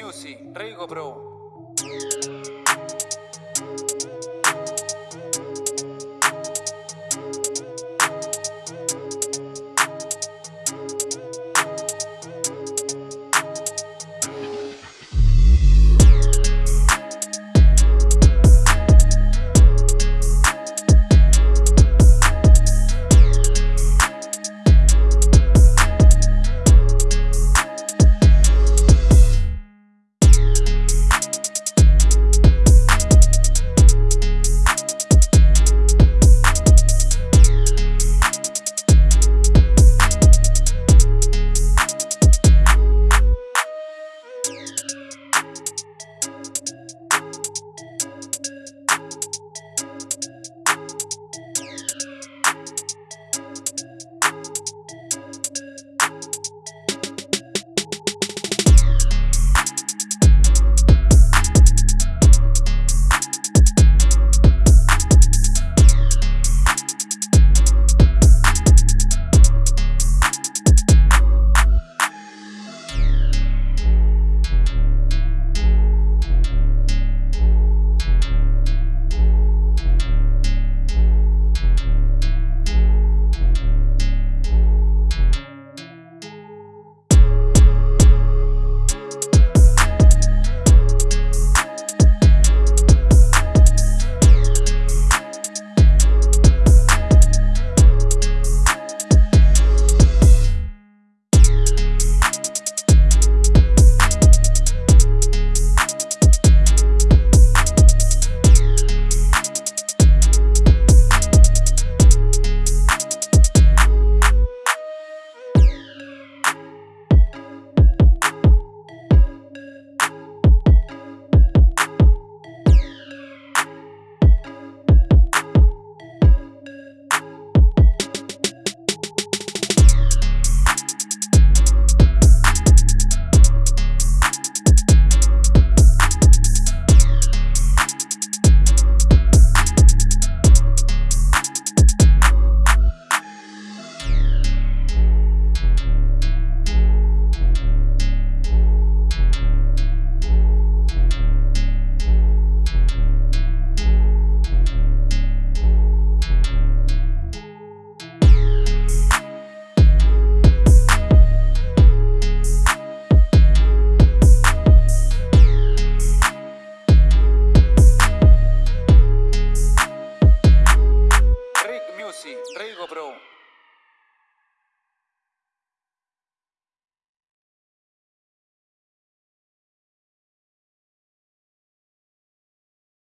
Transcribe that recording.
Music, Rico Pro.